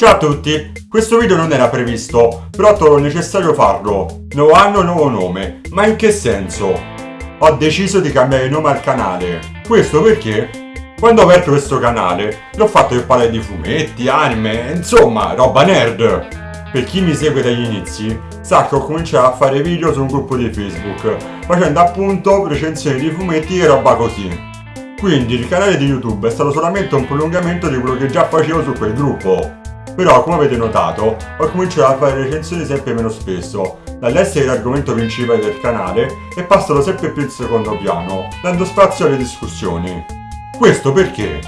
Ciao a tutti, questo video non era previsto, però trovo necessario farlo. Nuovo anno, nuovo nome, ma in che senso? Ho deciso di cambiare nome al canale. Questo perché? Quando ho aperto questo canale, l'ho fatto per parlare di fumetti, anime, insomma, roba nerd. Per chi mi segue dagli inizi, sa che ho cominciato a fare video su un gruppo di Facebook, facendo appunto recensioni di fumetti e roba così. Quindi il canale di YouTube è stato solamente un prolungamento di quello che già facevo su quel gruppo. Però, come avete notato, ho cominciato a fare recensioni sempre meno spesso, dall'essere l'argomento principale del canale e passano sempre più in secondo piano, dando spazio alle discussioni. Questo perché?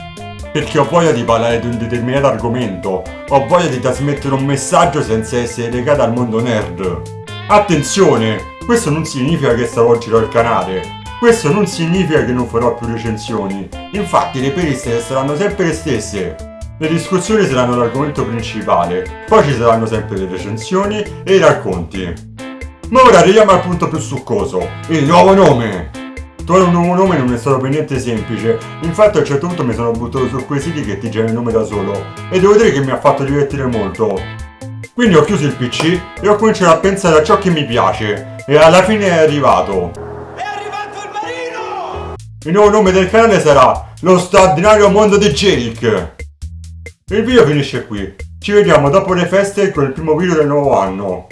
Perché ho voglia di parlare di un determinato argomento, ho voglia di trasmettere un messaggio senza essere legato al mondo nerd. Attenzione! Questo non significa che stravolgerò il canale, questo non significa che non farò più recensioni, infatti le periste saranno sempre le stesse. Le discussioni saranno l'argomento principale, poi ci saranno sempre le recensioni e i racconti. Ma ora arriviamo al punto più succoso, il nuovo nome! Trovare un nuovo nome non è stato per niente semplice, infatti a un certo punto mi sono buttato su quei siti che ti generano il nome da solo, e devo dire che mi ha fatto divertire molto. Quindi ho chiuso il PC e ho cominciato a pensare a ciò che mi piace, e alla fine è arrivato. Il nuovo nome del canale sarà Lo straordinario mondo di Jerick. Il video finisce qui. Ci vediamo dopo le feste con il primo video del nuovo anno.